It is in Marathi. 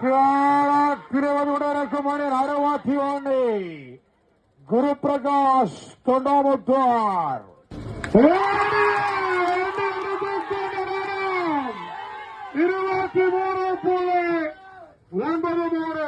तिरेवाद उडवण्याप्रमाणे राडवाथी वाणे गुरुप्रकाश तोंडामोद्वार तिरुवाती मोर पुणे लंबन मोर